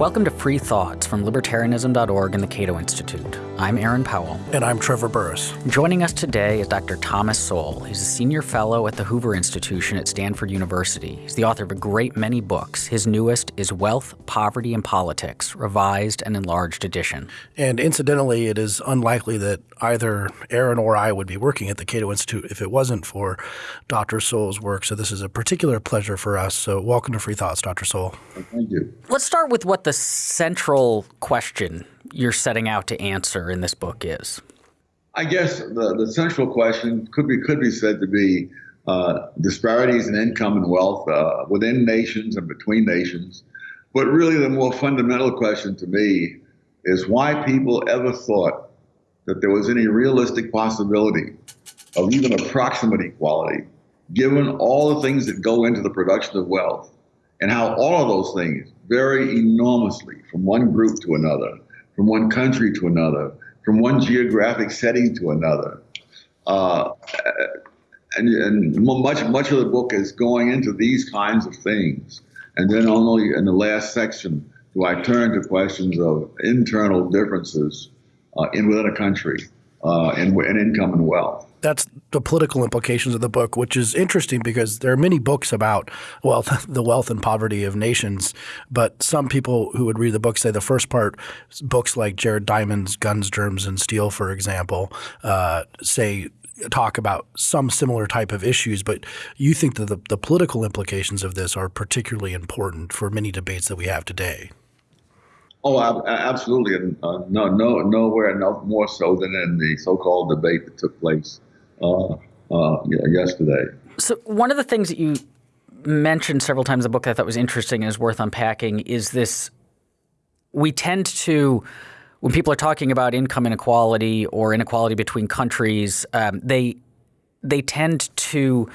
Welcome to Free Thoughts from Libertarianism.org and the Cato Institute. I'm Aaron Powell. And I'm Trevor Burrus. Joining us today is Dr. Thomas Sowell. He's a senior fellow at the Hoover Institution at Stanford University. He's the author of a great many books. His newest is Wealth, Poverty, and Politics, revised and enlarged edition. And incidentally, it is unlikely that either Aaron or I would be working at the Cato Institute if it wasn't for Dr. Sowell's work. So this is a particular pleasure for us. So welcome to Free Thoughts, Dr. Sowell. Thank you. Let's start with what the central question you're setting out to answer in this book is? I guess the, the central question could be could be said to be uh, disparities in income and wealth uh, within nations and between nations. But really, the more fundamental question to me is why people ever thought that there was any realistic possibility of even approximate equality, given all the things that go into the production of wealth, and how all of those things vary enormously from one group to another from one country to another, from one geographic setting to another. Uh, and, and much much of the book is going into these kinds of things. And then only in the last section do I turn to questions of internal differences uh, in within a country uh, in, in income and wealth that's the political implications of the book, which is interesting because there are many books about wealth, the wealth and poverty of nations. But some people who would read the book say the first part, books like Jared Diamond's Guns, Germs, and Steel, for example, uh, say talk about some similar type of issues, but you think that the, the political implications of this are particularly important for many debates that we have today. Oh, absolutely, and uh, no, no, nowhere no more so than in the so-called debate that took place uh, uh, yesterday. So one of the things that you mentioned several times in the book that I thought was interesting and is worth unpacking is this: we tend to when people are talking about income inequality or inequality between countries, um, they they tend to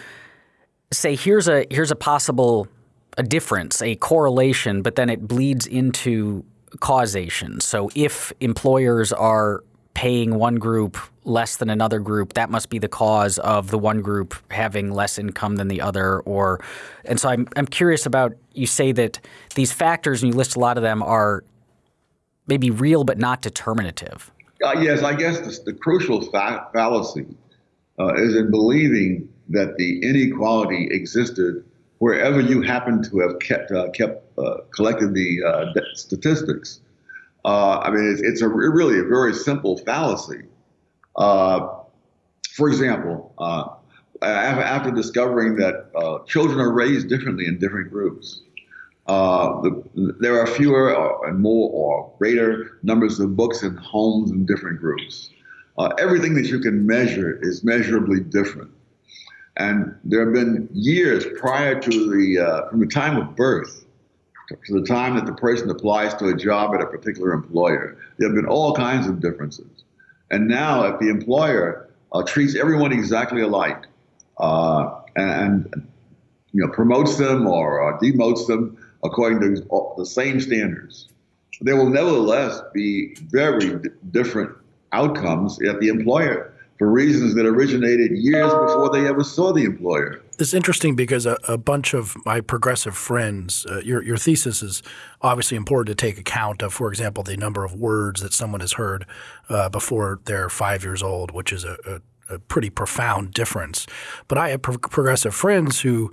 say here's a here's a possible a difference, a correlation, but then it bleeds into causation. So if employers are paying one group less than another group, that must be the cause of the one group having less income than the other. Or, and so I'm I'm curious about you say that these factors, and you list a lot of them, are maybe real but not determinative. Uh, yes, I guess the, the crucial fa fallacy uh, is in believing that the inequality existed wherever you happen to have kept uh, kept uh, collected the uh, statistics. Uh, I mean, it's, it's a really a very simple fallacy. Uh, for example, uh, after discovering that children are raised differently in different groups, the, there are fewer and more or greater numbers of books and homes in different groups. Everything that you can measure is measurably different. And there have been years prior to the, from the time of birth to the time that the person applies to a job at a particular employer. There have been all kinds of differences. And now, if the employer uh, treats everyone exactly alike uh, and, and, you know promotes them or uh, demotes them according to the same standards, there will nevertheless be very different outcomes at the employer for reasons that originated years before they ever saw the employer. It's interesting because a, a bunch of my progressive friends, uh, your, your thesis is obviously important to take account of, for example, the number of words that someone has heard uh, before they're five years old, which is a, a, a pretty profound difference. But I have pro progressive friends who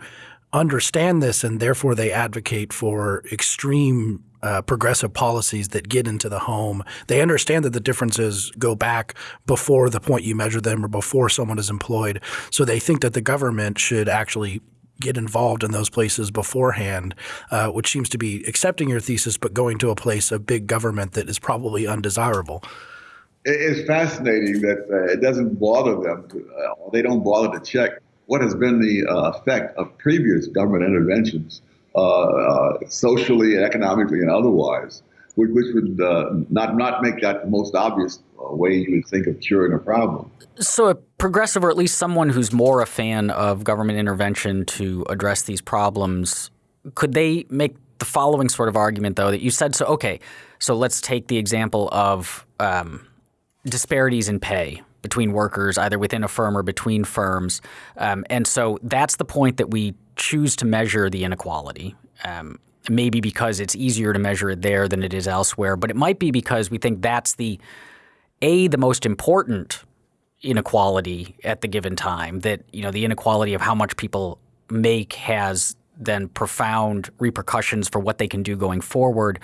understand this and therefore they advocate for extreme uh, progressive policies that get into the home. They understand that the differences go back before the point you measure them or before someone is employed. So they think that the government should actually get involved in those places beforehand, uh, which seems to be accepting your thesis but going to a place of big government that is probably undesirable. It's fascinating that uh, it doesn't bother them. To, uh, they don't bother to check what has been the uh, effect of previous government interventions, socially, economically, and otherwise, which, would not not make that the most obvious way you would think of curing a problem. So, a progressive, or at least someone who's more a fan of government intervention to address these problems, could they make the following sort of argument, though, that you said so? Okay, so let's take the example of um, disparities in pay between workers, either within a firm or between firms. Um, and so that's the point that we choose to measure the inequality. Um, maybe because it's easier to measure it there than it is elsewhere, but it might be because we think that's the a the most important inequality at the given time. That you know the inequality of how much people make has then profound repercussions for what they can do going forward.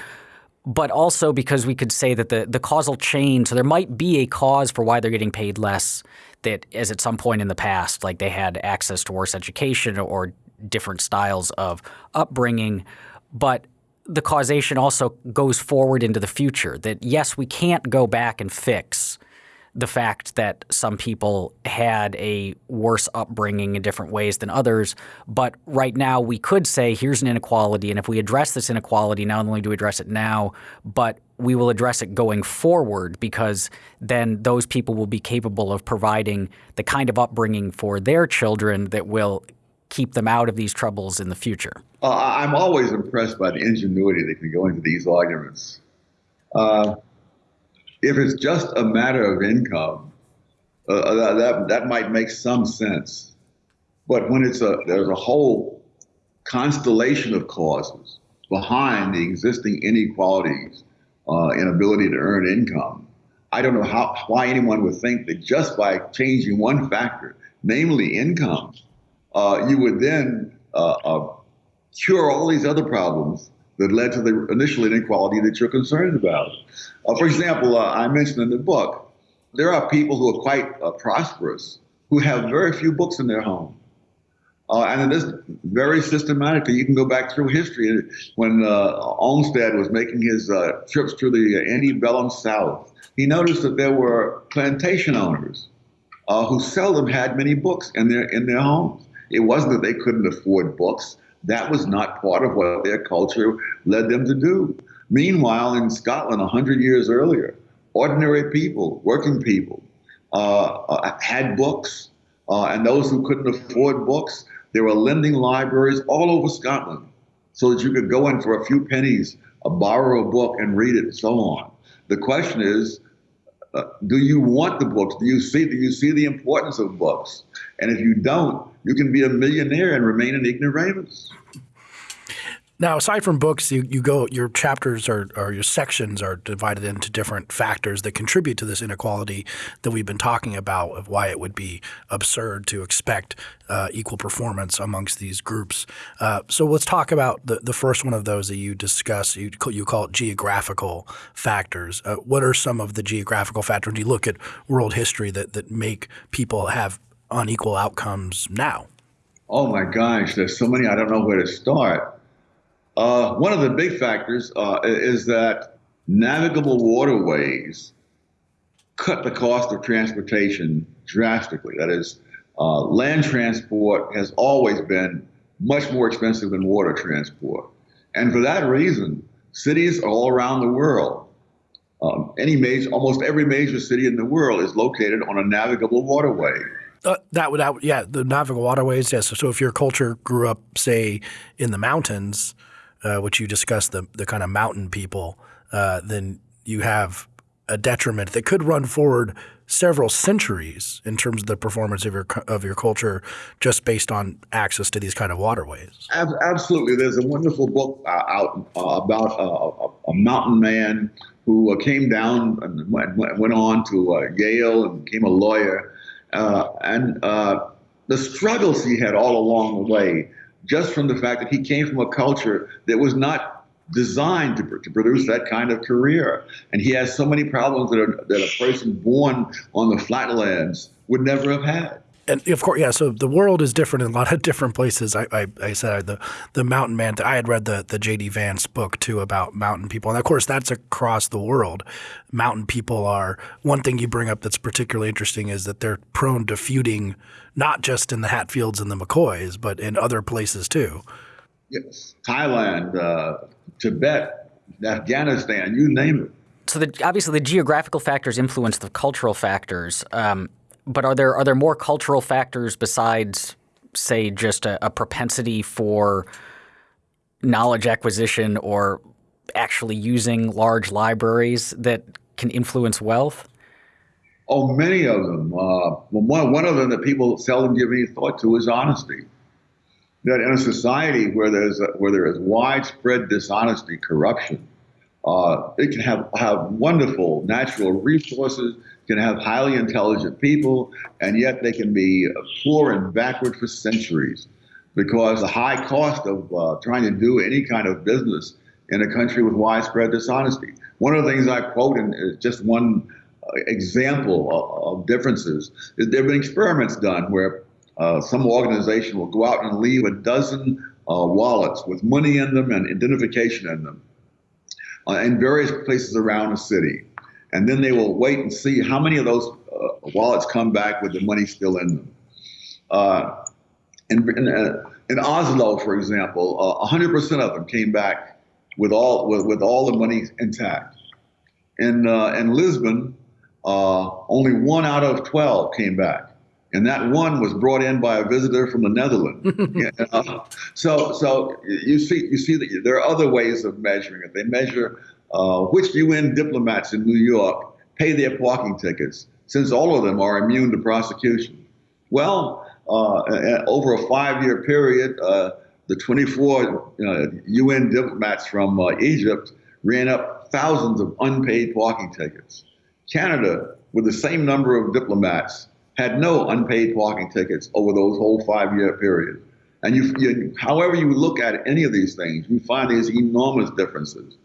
But also because we could say that the, the causal chain, so there might be a cause for why they're getting paid less that as at some point in the past, like they had access to worse education or different styles of upbringing. But the causation also goes forward into the future that yes, we can't go back and fix the fact that some people had a worse upbringing in different ways than others. But right now, we could say here's an inequality. And if we address this inequality, not only do we address it now, but we will address it going forward because then those people will be capable of providing the kind of upbringing for their children that will keep them out of these troubles in the future. Uh, I'm always impressed by the ingenuity that can go into these arguments. Uh, if it's just a matter of income, uh, uh, that, that might make some sense. But when it's a there's a whole constellation of causes behind the existing inequalities uh, in ability to earn income, I don't know how why anyone would think that just by changing one factor, namely income, uh, you would then uh, uh, cure all these other problems that led to the initial inequality that you're concerned about. Uh, for example, uh, I mentioned in the book, there are people who are quite prosperous who have very few books in their home. Uh, and it is very systematically. You can go back through history. When uh, Olmsted was making his uh, trips through the antebellum South, he noticed that there were plantation owners who seldom had many books in their in their homes. It wasn't that they couldn't afford books. That was not part of what their culture led them to do. Meanwhile, in Scotland, 100 years earlier, ordinary people, working people, uh, uh, had books, uh, and those who couldn't afford books, there were lending libraries all over Scotland so that you could go in for a few pennies, uh, borrow a book, and read it, and so on. The question is, uh, do you want the books? Do you see do you see the importance of books? And if you don't, you can be a millionaire and remain an ignoramus. Now, aside from books, you, you go your chapters or, or your sections are divided into different factors that contribute to this inequality that we've been talking about of why it would be absurd to expect uh, equal performance amongst these groups. Uh, so let's talk about the, the first one of those that you discuss. You, you call it geographical factors. Uh, what are some of the geographical factors? Do you look at world history that, that make people have unequal outcomes now? Oh my gosh, there's so many. I don't know where to start. Uh, one of the big factors uh, is that navigable waterways cut the cost of transportation drastically. That is, uh, land transport has always been much more expensive than water transport. And for that reason, cities all around the world, um, any major, almost every major city in the world is located on a navigable waterway. Uh, that would, that yeah, the navigable waterways. Yes. So if your culture grew up, say, in the mountains, uh, which you discussed the the kind of mountain people, uh, then you have a detriment that could run forward several centuries in terms of the performance of your of your culture, just based on access to these kind of waterways. Absolutely, there's a wonderful book uh, out uh, about uh, a mountain man who uh, came down and went, went on to Yale and became a lawyer, and the struggles he had all along the way just from the fact that he came from a culture that was not designed to, to produce that kind of career. And he has so many problems that, are, that a person born on the flatlands would never have had and of course, yeah. So the world is different in a lot of different places. I, I, I said the the mountain man. I had read the the J.D. Vance book too about mountain people, and of course that's across the world. Mountain people are one thing you bring up that's particularly interesting is that they're prone to feuding, not just in the Hatfields and the McCoys, but in other places too. Yes, Thailand, uh, Tibet, Afghanistan, you name it. So the, obviously the geographical factors influence the cultural factors. Um, but are there are there more cultural factors besides, say, just a, a propensity for knowledge acquisition or actually using large libraries that can influence wealth? Oh, many of them. Uh, one, one of them that people seldom give any thought to is honesty. that in a society where there's a, where there is widespread dishonesty, corruption, uh, it can have have wonderful natural resources, can have highly intelligent people, and yet they can be poor and backward for centuries because the high cost of uh, trying to do any kind of business in a country with widespread dishonesty. One of the things I quote in is just one uh, example of, of differences is there have been experiments done where uh, some organization will go out and leave a dozen uh, wallets with money in them and identification in them uh, in various places around the city. And then they will wait and see how many of those uh, wallets come back with the money still in them. Uh, in, in, in, Oslo, for example, 100% of them came back with all with, with all the money intact. In in Lisbon, only one out of 12 came back and that one was brought in by a visitor from the Netherlands. you know? So, so you see, you see that there are other ways of measuring it. They measure uh, which UN diplomats in New York pay their parking tickets, since all of them are immune to prosecution. Well, uh, over a five-year period, uh, the 24 UN uh, diplomats from uh, Egypt ran up thousands of unpaid parking tickets. Canada, with the same number of diplomats, had no unpaid parking tickets over those whole five year period. And you, you, however you look at any of these things, you find these enormous differences.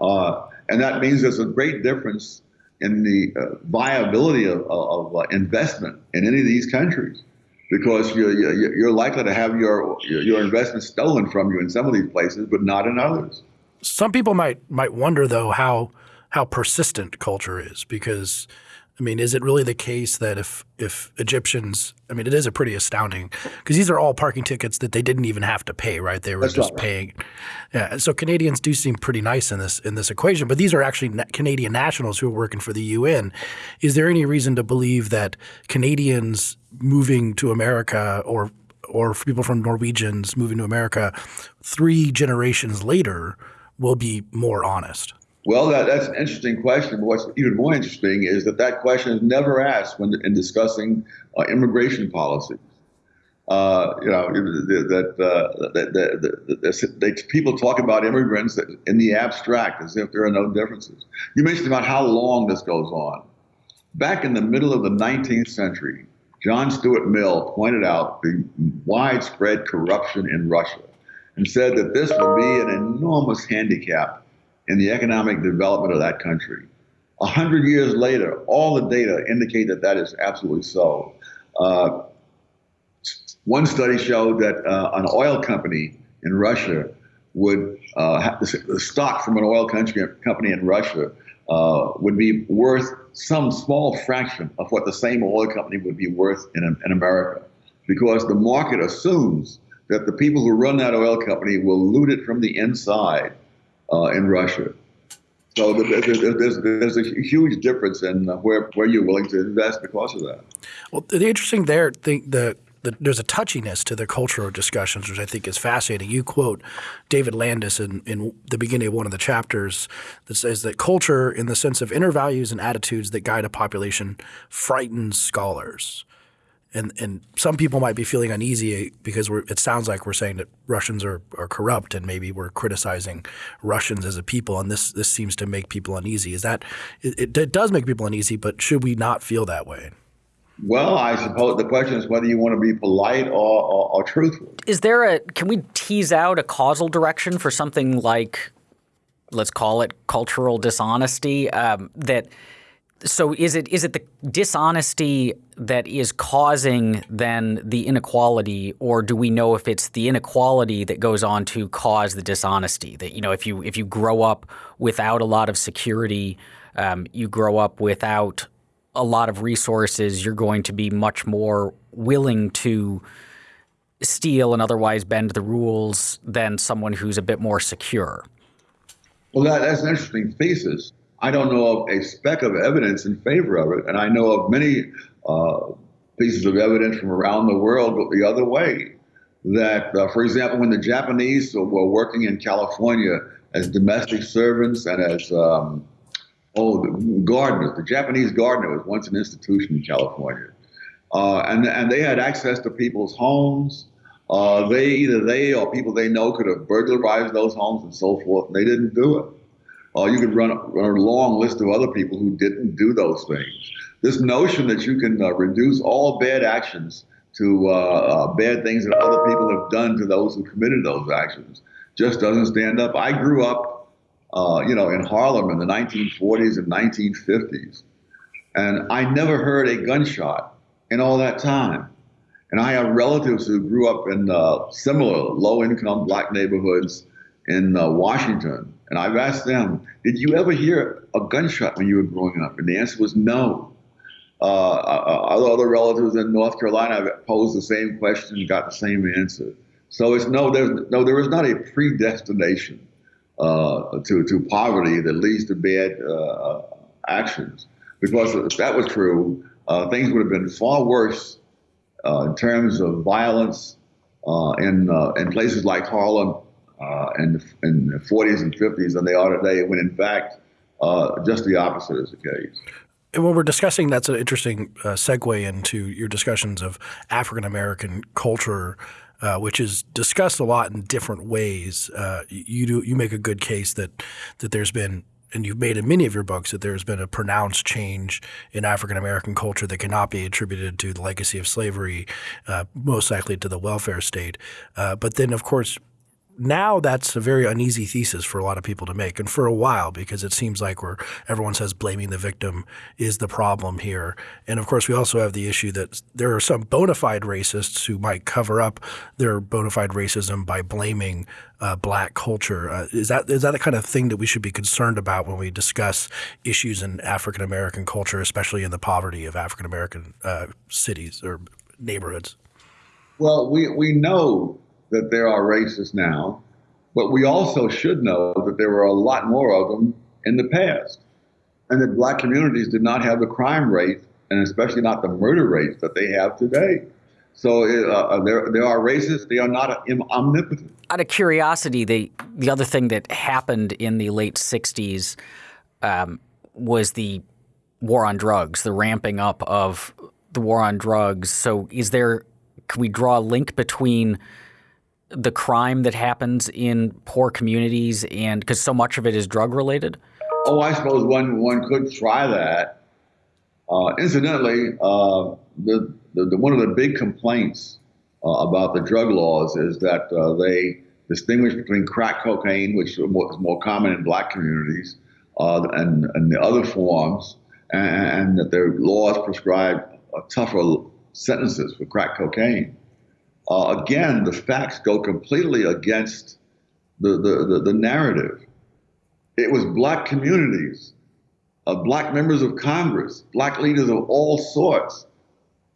Uh, and that means there's a great difference in the uh, viability of, of uh, investment in any of these countries because you're, you're likely to have your, your investment stolen from you in some of these places, but not in others. Some people might might wonder though how how persistent culture is because I mean, is it really the case that if if Egyptians, I mean, it is a pretty astounding because these are all parking tickets that they didn't even have to pay, right? They were That's just right. paying. Yeah, so Canadians do seem pretty nice in this in this equation, but these are actually na Canadian nationals who are working for the UN. Is there any reason to believe that Canadians moving to America or or people from Norwegians moving to America three generations later will be more honest? Well, that, that's an interesting question. But what's even more interesting is that that question is never asked when in discussing uh, immigration policies. Uh, you know that, uh, that, that, that, people talk about immigrants in the abstract as if there are no differences. You mentioned about how long this goes on. Back in the middle of the 19th century, John Stuart Mill pointed out the widespread corruption in Russia and said that this would be an enormous handicap in the economic development of that country. A hundred years later, all the data indicate that that is absolutely so. Uh, one study showed that uh, an oil company in Russia would uh, the stock from an oil country, company in Russia uh, would be worth some small fraction of what the same oil company would be worth in, in America, because the market assumes that the people who run that oil company will loot it from the inside Uh, in Russia. So there's, there's a huge difference in uh, where, where you're willing to invest because of that. Well, the interesting there, the, the, the, there's a touchiness to the cultural discussions, which I think is fascinating. You quote David Landes in, in the beginning of one of the chapters that says that culture, in the sense of inner values and attitudes that guide a population, frightens scholars and and some people might be feeling uneasy because it sounds like we're saying that Russians are, are corrupt and maybe we're criticizing Russians as a people and this this seems to make people uneasy. Is that it, it does make people uneasy, but should we not feel that way? Well, I suppose the question is whether you want to be polite or, or, or truthful. Is there a can we tease out a causal direction for something like let's call it cultural dishonesty um, that – so is it is it the dishonesty that is causing then the inequality, or do we know if it's the inequality that goes on to cause the dishonesty? That you know, if you if you grow up without a lot of security, um, you grow up without a lot of resources, you're going to be much more willing to steal and otherwise bend the rules than someone who's a bit more secure. Well, that, that's an interesting thesis. I don't know of a speck of evidence in favor of it, and I know of many uh, pieces of evidence from around the world the other way. That, uh, for example, when the Japanese were working in California as domestic servants and as um, oh, the gardeners, the Japanese gardener was once an institution in California, uh, and and they had access to people's homes. Uh, they either they or people they know could have burglarized those homes and so forth. And they didn't do it. You could run, run a long list of other people who didn't do those things. This notion that you can uh, reduce all bad actions to uh, uh, bad things that other people have done to those who committed those actions just doesn't stand up. I grew up, uh, you know, in Harlem in the 1940s and 1950s, and I never heard a gunshot in all that time. And I have relatives who grew up in uh, similar low-income black neighborhoods in uh, Washington, and I've asked them, "Did you ever hear a gunshot when you were growing up?" And the answer was no. Uh, uh other relatives in North Carolina have posed the same question and got the same answer. So it's no, there's no, there is not a predestination uh, to to poverty that leads to bad uh, actions. Because if that was true, uh, things would have been far worse uh, in terms of violence uh, in in places like Harlem in, in the 40s and 50s than they are today. When in fact, just the opposite is the case. And when we're discussing, that's an interesting uh, segue into your discussions of African American culture, uh, which is discussed a lot in different ways. Uh, you do you make a good case that that there's been, and you've made in many of your books that there's been a pronounced change in African American culture that cannot be attributed to the legacy of slavery, uh, most likely to the welfare state. Uh, but then, of course, now that's a very uneasy thesis for a lot of people to make, and for a while because it seems like where everyone says blaming the victim is the problem here. And of course, we also have the issue that there are some bona fide racists who might cover up their bona fide racism by blaming uh, black culture. Uh, is that is that the kind of thing that we should be concerned about when we discuss issues in African American culture, especially in the poverty of African American uh, cities or neighborhoods? Well, we we know that there are racists now, but we also should know that there were a lot more of them in the past, and that black communities did not have the crime rate, and especially not the murder rates that they have today. So uh, uh there, there are racists. They are not omnipotent. Out of curiosity, the the other thing that happened in the late '60s um, was the war on drugs, the ramping up of the war on drugs. So, is there? Can we draw a link between the crime that happens in poor communities and because so much of it is drug related? Oh, I suppose one one could try that. Uh, incidentally, uh, the, the, the, one of the big complaints uh, about the drug laws is that uh, they distinguish between crack cocaine, which is more, common in black communities, uh, and, and the other forms, and, and that their laws prescribe tougher sentences for crack cocaine uh, again, the facts go completely against the, the, the, the narrative. It was black communities, uh, black members of Congress, black leaders of all sorts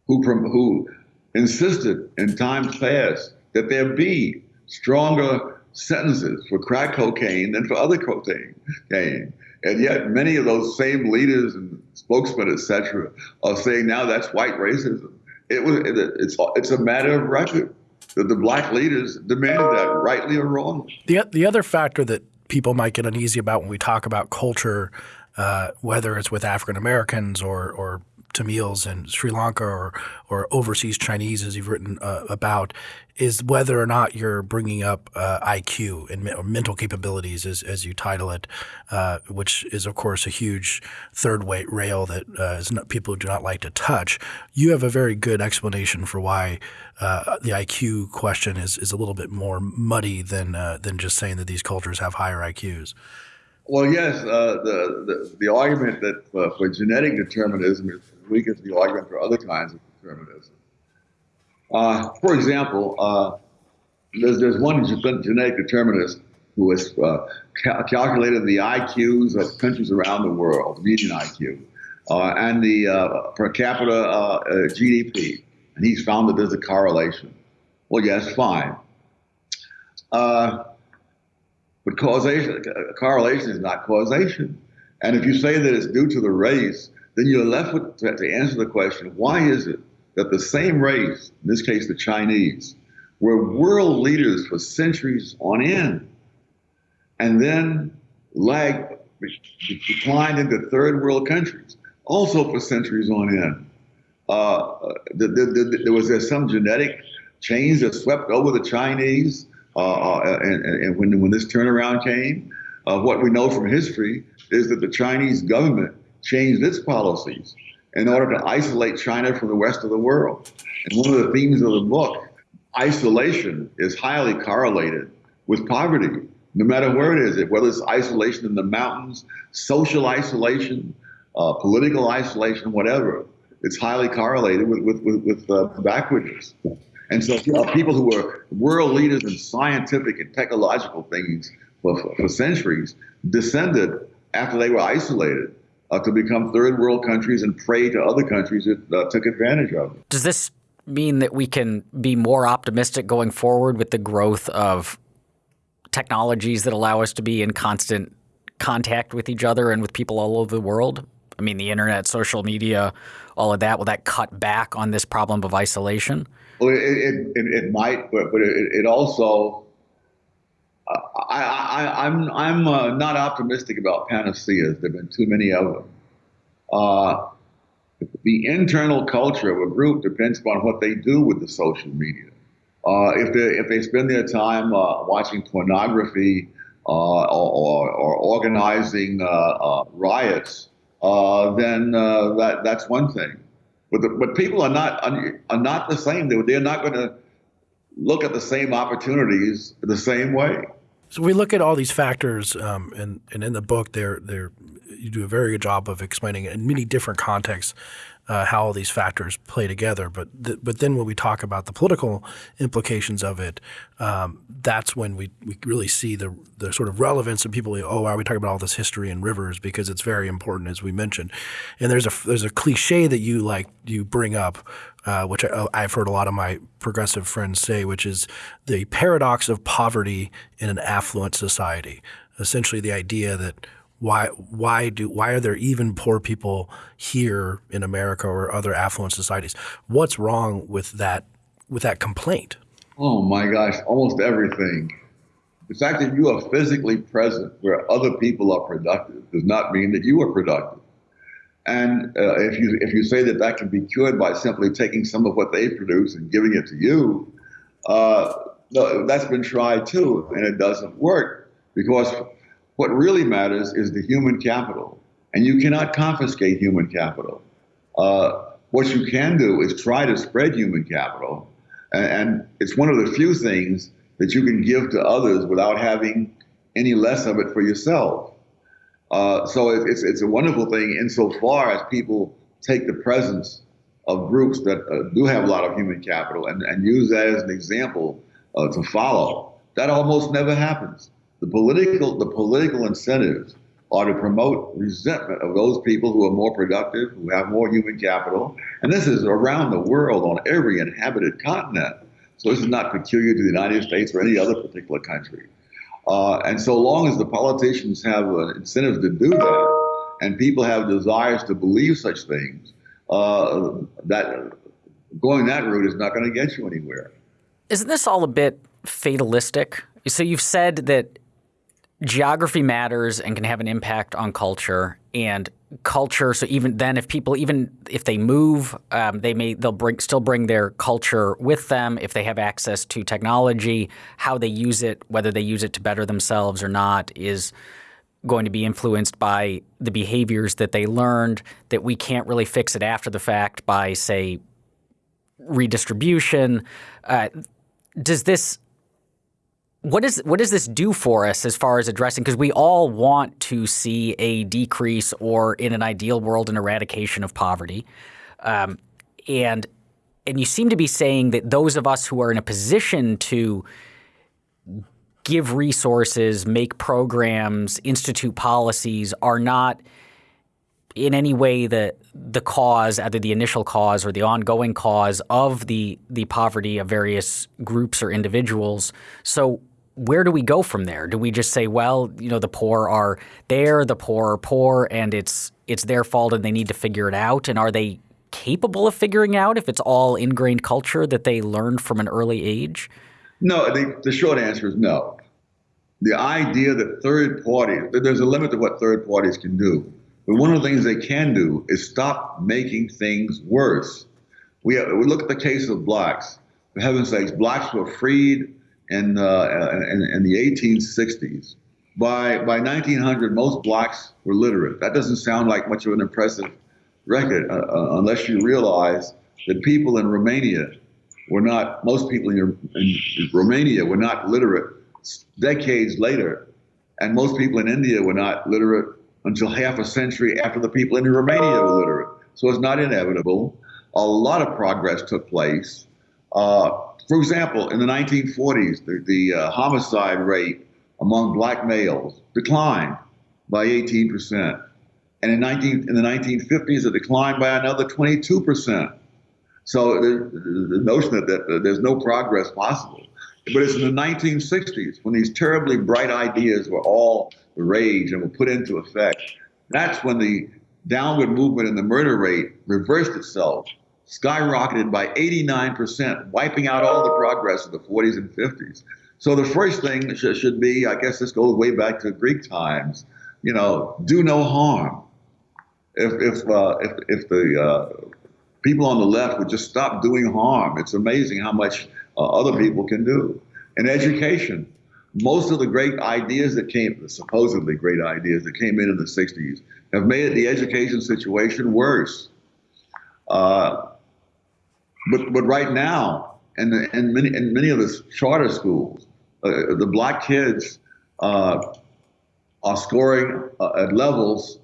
who, who insisted in times past that there be stronger sentences for crack cocaine than for other cocaine. And yet many of those same leaders and spokesmen, et cetera, are saying now that's white racism. It was it's it's a matter of record that the black leaders demanded that, rightly or wrongly. The the other factor that people might get uneasy about when we talk about culture, uh, whether it's with African Americans or or Tamils in Sri Lanka or or overseas Chinese, as you've written uh, about, is whether or not you're bringing up uh, IQ and mental capabilities, as, as you title it, uh, which is of course a huge third weight rail that uh, not, people do not like to touch. You have a very good explanation for why uh, the IQ question is is a little bit more muddy than uh, than just saying that these cultures have higher IQs. Well, yes, uh, the, the, the argument that uh, for genetic determinism is weak as the argument for other kinds of determinism. Uh, for example, uh, there's, there's one genetic determinist who has uh, ca calculated the IQs of countries around the world, median IQ, uh, and the per capita GDP, and he's found that there's a correlation. Well, yes, fine. But causation, correlation is not causation. And if you say that it's due to the race, then you're left with to, to answer the question: Why is it that the same race, in this case the Chinese, were world leaders for centuries on end, and then lagged, declined into third world countries, also for centuries on end? Uh, the, the, the, there was there some genetic change that swept over the Chinese, uh, uh and, and, when when this turnaround came, uh, what we know from history is that the Chinese government changed its policies in order to isolate China from the rest of the world. And one of the themes of the book, isolation, is highly correlated with poverty, no matter where it is, it whether it's isolation in the mountains, social isolation, uh, political isolation, whatever. It's highly correlated with with with, with uh, backwardness. And so people who were world leaders in scientific and technological things for, for centuries descended after they were isolated uh, to become third world countries and prey to other countries that uh, took advantage of it. Does this mean that we can be more optimistic going forward with the growth of technologies that allow us to be in constant contact with each other and with people all over the world? I mean, the internet, social media, all of that. Will that cut back on this problem of isolation? Well, it, it, it, it might, but, but it, it also, I, I, I'm, I'm uh, not optimistic about panaceas. There have been too many of them. Uh, the internal culture of a group depends upon what they do with the social media. Uh, if they if they spend their time uh, watching pornography uh, or, or, organizing riots, then that that's one thing. But the, but people are not are not the same. They're not going to look at the same opportunities the same way. So we look at all these factors, um, and, and in the book, they're, they're, you do a very good job of explaining it in many different contexts uh, how all these factors play together. But th but then when we talk about the political implications of it, um, that's when we, we really see the the sort of relevance of people. Oh, are we talking about all this history and rivers? Because it's very important, as we mentioned. And there's a there's a cliche that you like you bring up, uh, which I, I've heard a lot of my progressive friends say, which is the paradox of poverty in an affluent society. Essentially, the idea that why why do why are there even poor people here in America or other affluent societies? What's wrong with that with that complaint? Oh my gosh, almost everything. The fact that you are physically present where other people are productive does not mean that you are productive. And uh, if you if you say that that can be cured by simply taking some of what they produce and giving it to you, uh, no, that's been tried too, and it doesn't work because what really matters is the human capital, and you cannot confiscate human capital. Uh, what you can do is try to spread human capital, and, and it's one of the few things that you can give to others without having any less of it for yourself. Uh, so it, it's it's a wonderful thing insofar as people take the presence of groups that uh, do have a lot of human capital and, and use that as an example uh, to follow. That almost never happens. The political, the political incentives are to promote resentment of those people who are more productive, who have more human capital. And this is around the world on every inhabited continent. So this is not peculiar to the United States or any other particular country. Uh, and so long as the politicians have uh, incentives to do that, and people have desires to believe such things, uh, that going that route is not going to get you anywhere. Isn't this all a bit fatalistic? So you've said that geography matters and can have an impact on culture and culture. So even then, if people even if they move, um, they may they'll bring still bring their culture with them if they have access to technology. How they use it, whether they use it to better themselves or not, is going to be influenced by the behaviors that they learned. That we can't really fix it after the fact by say redistribution. Uh, does this what is what does this do for us as far as addressing? Because we all want to see a decrease or, in an ideal world, an eradication of poverty, um, and and you seem to be saying that those of us who are in a position to give resources, make programs, institute policies are not in any way the the cause, either the initial cause or the ongoing cause of the the poverty of various groups or individuals. So where do we go from there? Do we just say, well, you know, the poor are there, the poor are poor, and it's it's their fault and they need to figure it out? And are they capable of figuring out if it's all ingrained culture that they learned from an early age? No, the, the short answer is no. The idea that third parties, there's a limit to what third parties can do. But one of the things they can do is stop making things worse. We, have, we look at the case of blacks. For heaven's sakes, blacks were freed in, uh, in, in the 1860s. By, by 1900, most blacks were literate. That doesn't sound like much of an impressive record uh, uh, unless you realize that people in Romania were not, most people in, in Romania were not literate decades later. And most people in India were not literate until half a century after the people in Romania were literate. So it's not inevitable. A lot of progress took place. Uh, for example, in the 1940s, the, the uh, homicide rate among black males declined by 18%. And in, 19, in the 1950s, it declined by another 22%. So the, the notion that, that there's no progress possible. But it's in the 1960s when these terribly bright ideas were all the rage and were put into effect. That's when the downward movement in the murder rate reversed itself, skyrocketed by 89%, wiping out all the progress of the 40s and 50s. So the first thing should be, I guess this goes way back to Greek times, you know, do no harm. If, if, uh, if, if the uh, people on the left would just stop doing harm, it's amazing how much uh, other people can do. In education, most of the great ideas that came, the supposedly great ideas that came in in the 60s, have made the education situation worse. Uh, but, but right now, and in many, in many of the charter schools, uh, the black kids uh, are scoring uh, at levels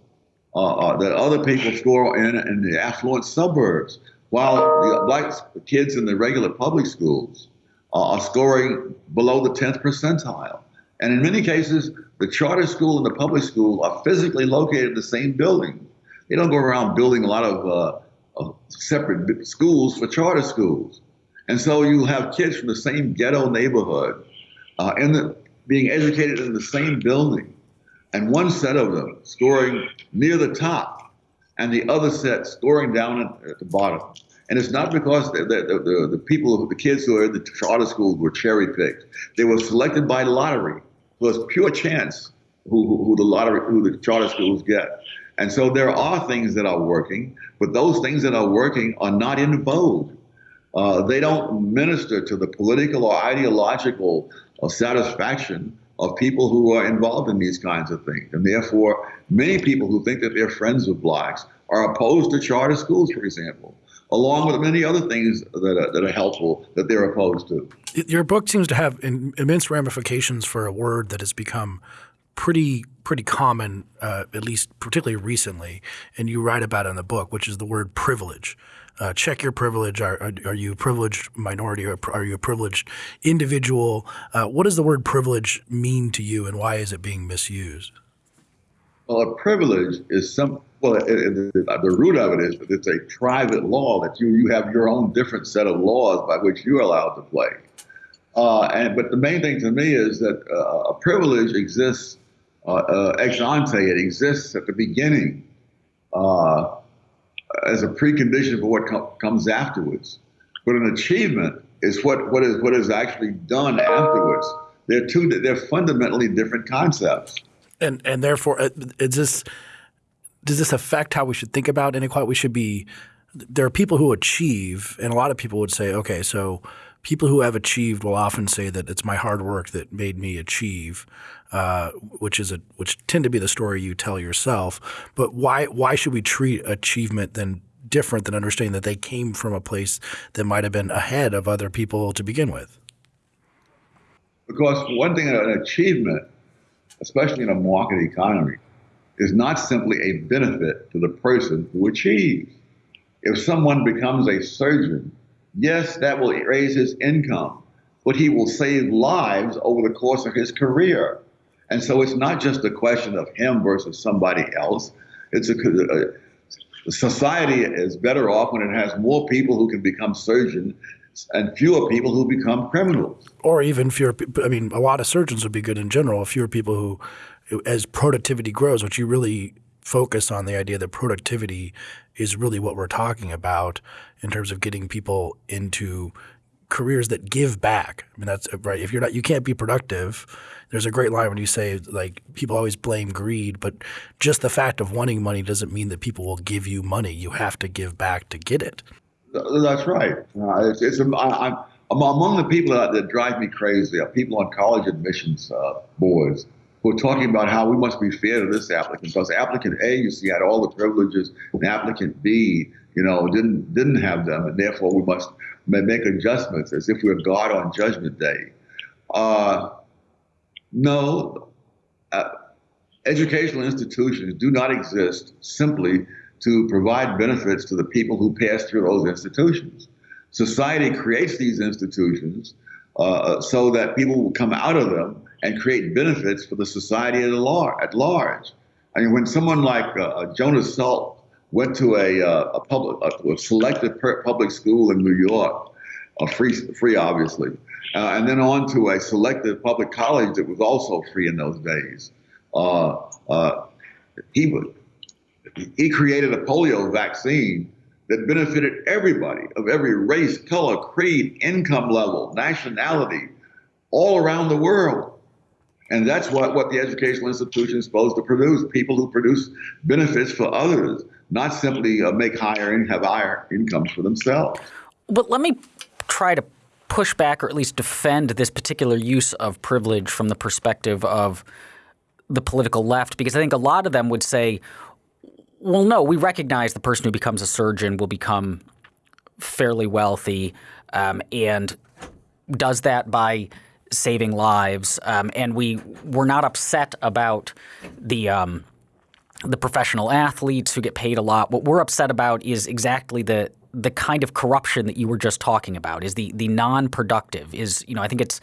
uh, uh, that other people score in, in the affluent suburbs, while the black kids in the regular public schools are scoring below the 10th percentile. And in many cases, the charter school and the public school are physically located in the same building. They don't go around building a lot uh, of separate schools for charter schools. And so you have kids from the same ghetto neighborhood uh, in the, being educated in the same building, and one set of them scoring near the top, and the other set scoring down at, at the bottom. And it's not because the, the, the, the, people, the kids who are in the charter schools were cherry picked. They were selected by lottery. So it's pure chance who, who, who the lottery, who the charter schools get. And so there are things that are working, but those things that are working are not in vogue. Uh, they don't minister to the political or ideological uh, satisfaction of people who are involved in these kinds of things. And therefore, many people who think that they're friends of blacks are opposed to charter schools, for example along with many other things that are, that are helpful that they're opposed to. Your book seems to have immense ramifications for a word that has become pretty pretty common, uh, at least particularly recently, and you write about in the book, which is the word privilege. Uh, check your privilege. Are, are, are, you a privileged minority or are you a privileged individual? Uh, what does the word privilege mean to you, and why is it being misused? Well, a privilege is some well, it, it, the root of it is that it's a private law that you you have your own different set of laws by which you're allowed to play. Uh, and but the main thing to me is that uh, a privilege exists ex ante. It exists at the beginning uh, as a precondition for what com- comes afterwards. But an achievement is what what is what is actually done afterwards. They're two. They're fundamentally different concepts. And and therefore, uh, is this does this affect how we should think about inequality? We should be there are people who achieve, and a lot of people would say, okay, so people who have achieved will often say that it's my hard work that made me achieve, uh, which is a which tend to be the story you tell yourself. But why why should we treat achievement then different than understanding that they came from a place that might have been ahead of other people to begin with? Because one thing, an achievement, especially in a market economy, is not simply a benefit to the person who achieves. If someone becomes a surgeon, yes, that will raise his income, but he will save lives over the course of his career. And so it's not just a question of him versus somebody else. It's a, a society is better off when it has more people who can become surgeons and fewer people who become criminals. Or even fewer. I mean, a lot of surgeons would be good in general. Fewer people who as productivity grows, which you really focus on the idea that productivity is really what we're talking about in terms of getting people into careers that give back. I mean, that's right. If you're not, you can't be productive. There's a great line when you say like people always blame greed, but just the fact of wanting money doesn't mean that people will give you money. You have to give back to get it. That's right. Uh, it's, it's I, among the people that, that drive me crazy are people on college admissions uh, boards who are talking about how we must be fair to this applicant because applicant A, you see, had all the privileges, and applicant B, you know, didn't didn't have them, and therefore we must make adjustments as if we we're God on Judgment Day. Uh, no, uh, educational institutions do not exist simply to provide benefits to the people who pass through those institutions. Society creates these institutions uh, so that people will come out of them and create benefits for the society at, lar- at large. I mean, when someone like uh, uh Jonas Salk went to a, uh, a public, a, a selected public school in New York, a free, free obviously, uh, and then on to a selected public college that was also free in those days. Uh, uh, he he created a polio vaccine that benefited everybody of every race, color, creed, income level, nationality, all around the world. And that's what, what the educational institution is supposed to produce people who produce benefits for others, not simply uh, make higher and have higher incomes for themselves. But let me try to push back or at least defend this particular use of privilege from the perspective of the political left, because I think a lot of them would say, well, no, we recognize the person who becomes a surgeon will become fairly wealthy um, and does that by saving lives. Um, and we we're not upset about the um, the professional athletes who get paid a lot. What we're upset about is exactly the the kind of corruption that you were just talking about. Is the the non-productive is you know I think it's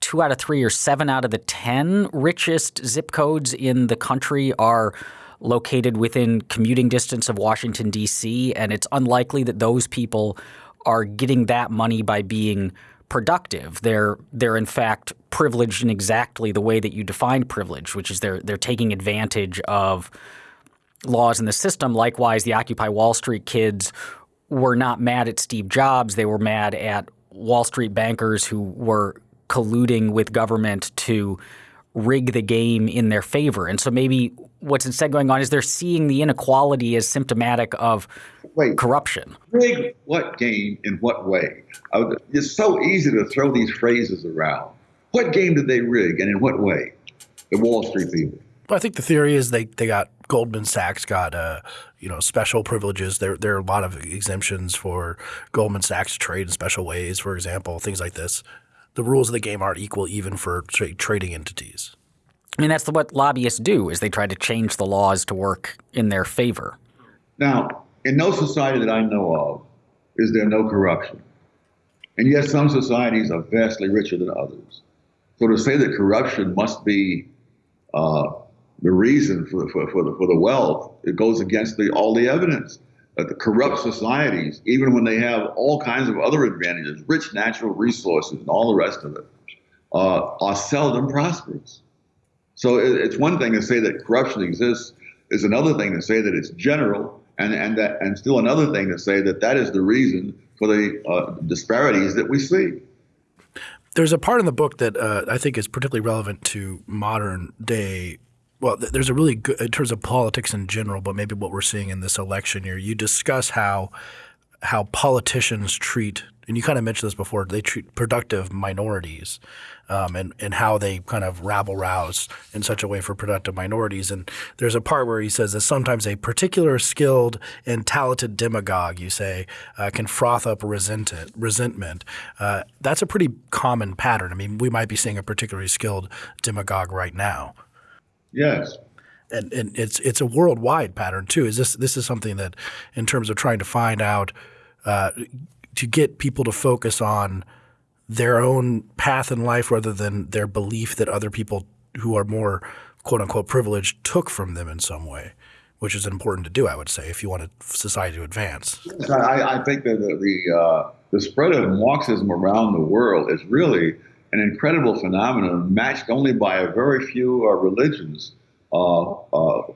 two out of three or seven out of the ten richest zip codes in the country are located within commuting distance of Washington D.C. and it's unlikely that those people are getting that money by being productive. They're they're in fact privileged in exactly the way that you define privilege, which is they're they're taking advantage of laws in the system. Likewise, the Occupy Wall Street kids were not mad at Steve Jobs. They were mad at Wall Street bankers who were colluding with government to rig the game in their favor. And so maybe what's instead going on is they're seeing the inequality as symptomatic of Wait, corruption. Rig what game in what way? It's so easy to throw these phrases around. What game did they rig and in what way? The Wall Street people. Well, I think the theory is they, they got Goldman Sachs got uh, you know special privileges. There there are a lot of exemptions for Goldman Sachs to trade in special ways, for example, things like this. The rules of the game aren't equal even for tra trading entities. I mean, that's what lobbyists do is they try to change the laws to work in their favor. Now, in no society that I know of is there no corruption. And yet some societies are vastly richer than others. So to say that corruption must be uh, the reason for, for, for, the, for the wealth, it goes against the, all the evidence that the corrupt societies, even when they have all kinds of other advantages, rich natural resources and all the rest of it, uh, are seldom prosperous. So it, it's one thing to say that corruption exists, it's another thing to say that it's general and and that and still another thing to say that that is the reason for the uh, disparities that we see. There's a part in the book that uh, I think is particularly relevant to modern day. Well, there's a really good in terms of politics in general, but maybe what we're seeing in this election year. You discuss how how politicians treat and you kind of mentioned this before, they treat productive minorities um, and, and how they kind of rabble rouse in such a way for productive minorities. And there's a part where he says that sometimes a particular skilled and talented demagogue, you say, uh, can froth up resentment. Uh, that's a pretty common pattern. I mean, we might be seeing a particularly skilled demagogue right now. Yes. And, and it's it's a worldwide pattern too. Is this this is something that, in terms of trying to find out, uh, to get people to focus on their own path in life rather than their belief that other people who are more quote unquote privileged took from them in some way, which is important to do, I would say, if you want a society to advance. I, I, think that the the, uh, the spread of Marxism around the world is really an incredible phenomenon matched only by a very few uh, religions. Uh, uh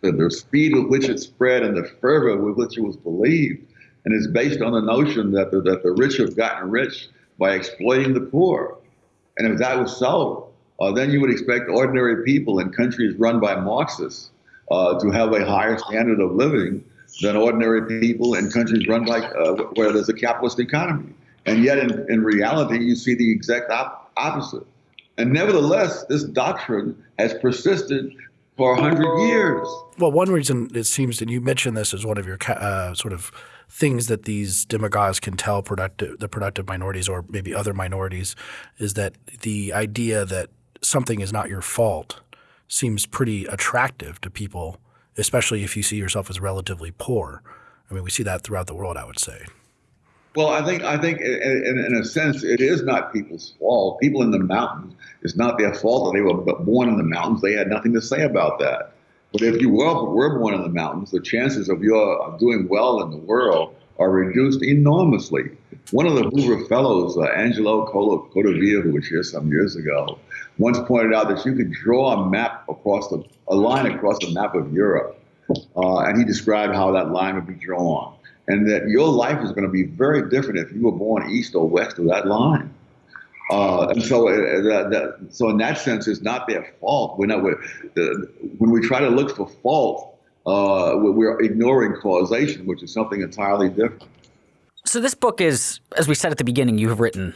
the, the speed with which it spread and the fervor with which it was believed and it's based on the notion that the, that the rich have gotten rich by exploiting the poor. And if that was so, uh, then you would expect ordinary people in countries run by Marxists uh, to have a higher standard of living than ordinary people in countries run by uh, where there's a capitalist economy. And yet, in, in reality, you see the exact op- opposite. And nevertheless, this doctrine has persisted for a hundred years. Well, one reason it seems, that you mentioned this as one of your uh, sort of things that these demagogues can tell productive, the productive minorities or maybe other minorities is that the idea that something is not your fault seems pretty attractive to people, especially if you see yourself as relatively poor. I mean, we see that throughout the world, I would say. Well, I think I think in, in, a sense it is not people's fault. People in the mountains, it's not their fault that they were born in the mountains. They had nothing to say about that. But if you were, were born in the mountains, the chances of your doing well in the world are reduced enormously. One of the Hoover Fellows, uh, Angelo Codevilla, who was here some years ago, once pointed out that you could draw a map across the a line across the map of Europe, uh, and he described how that line would be drawn, and that your life is going to be very different if you were born east or west of that line. Uh, and so, uh, so in that sense, it's not their fault. We're not. We're, when we try to look for fault, uh, we're ignoring causation, which is something entirely different. So this book is, as we said at the beginning, you have written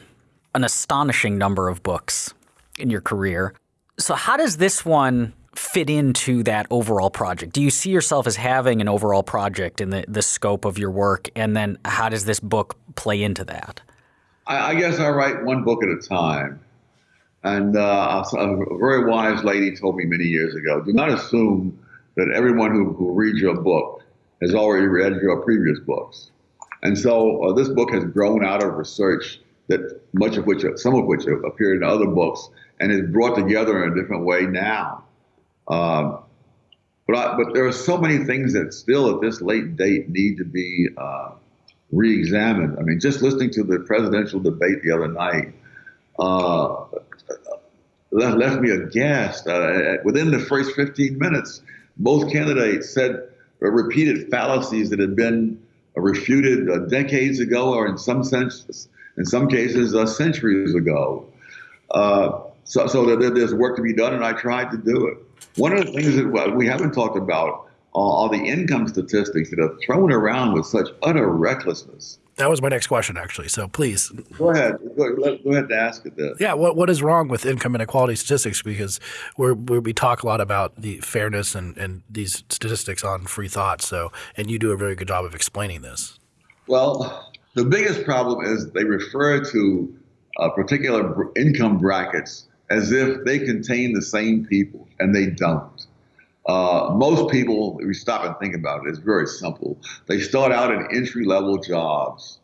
an astonishing number of books in your career. So how does this one fit into that overall project? Do you see yourself as having an overall project in the, the scope of your work? And then how does this book play into that? I, I guess I write one book at a time. And uh, a very wise lady told me many years ago, do not assume that everyone who, who reads your book has already read your previous books. And so uh, this book has grown out of research that much of which, some of which appeared in other books, and is brought together in a different way now. Um, but I, but there are so many things that still at this late date need to be uh, re-examined. I mean, just listening to the presidential debate the other night uh, left me aghast. Uh, within the first 15 minutes, both candidates said repeated fallacies that had been refuted uh, decades ago, or in some sense, in some cases, uh, centuries ago. Uh, so, so there's work to be done, and I tried to do it. One of the things that we haven't talked about are the income statistics that are thrown around with such utter recklessness. That was my next question, actually. So please go ahead. Go, go ahead to ask it. Then. Yeah. What What is wrong with income inequality statistics? Because we we talk a lot about the fairness and, and these statistics on free thought. So, and you do a very good job of explaining this. Well, the biggest problem is they refer to uh, particular income brackets as if they contain the same people, and they don't. Uh, most people, if we stop and think about it, it's very simple. They start out in entry level jobs.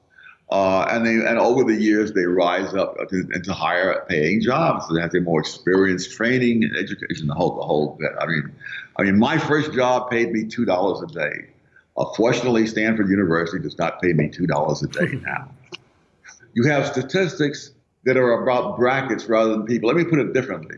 Uh, and they and over the years they rise up to, into higher paying jobs. They have to more experience, training, and education. The whole the whole bit. I mean, I mean, my first job paid me two dollars a day. Uh, fortunately, Stanford University does not pay me two dollars a day now. You have statistics that are about brackets rather than people. Let me put it differently.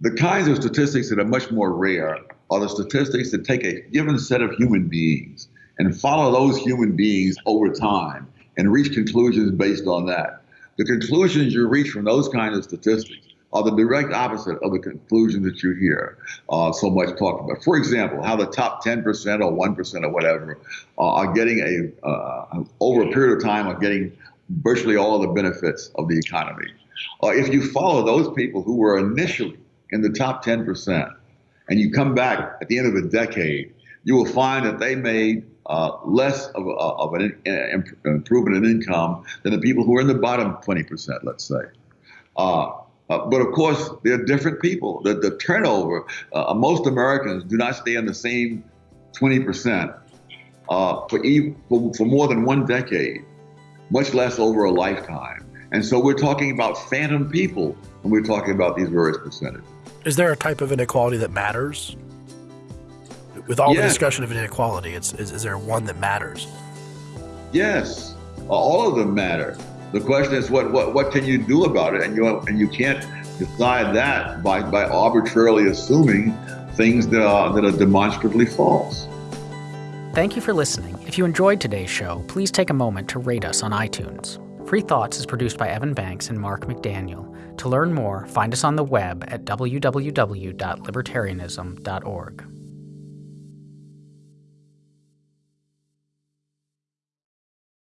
The kinds of statistics that are much more rare are the statistics that take a given set of human beings and follow those human beings over time and reach conclusions based on that. The conclusions you reach from those kinds of statistics are the direct opposite of the conclusions that you hear uh, so much talked about. For example, how the top 10% or 1% or whatever uh, are getting a, uh, over a period of time, are getting virtually all of the benefits of the economy. Uh, if you follow those people who were initially in the top 10%, and you come back at the end of a decade, you will find that they made uh, less of, a, of an improvement in income than the people who are in the bottom 20%, let's say. Uh, uh, but of course, they're different people. The, the turnover, uh, most Americans do not stay in the same 20% uh, for, for, for more than one decade, much less over a lifetime. And so we're talking about phantom people when we're talking about these various percentages. Is there a type of inequality that matters? With all yes. the discussion of inequality, it's, is, is there one that matters? Yes, all of them matter. The question is, what, what, what can you do about it? And you, and you can't decide that by, by arbitrarily assuming things that are, that are demonstrably false. Thank you for listening. If you enjoyed today's show, please take a moment to rate us on iTunes. Free Thoughts is produced by Evan Banks and Mark McDaniel. To learn more, find us on the web at www.libertarianism.org.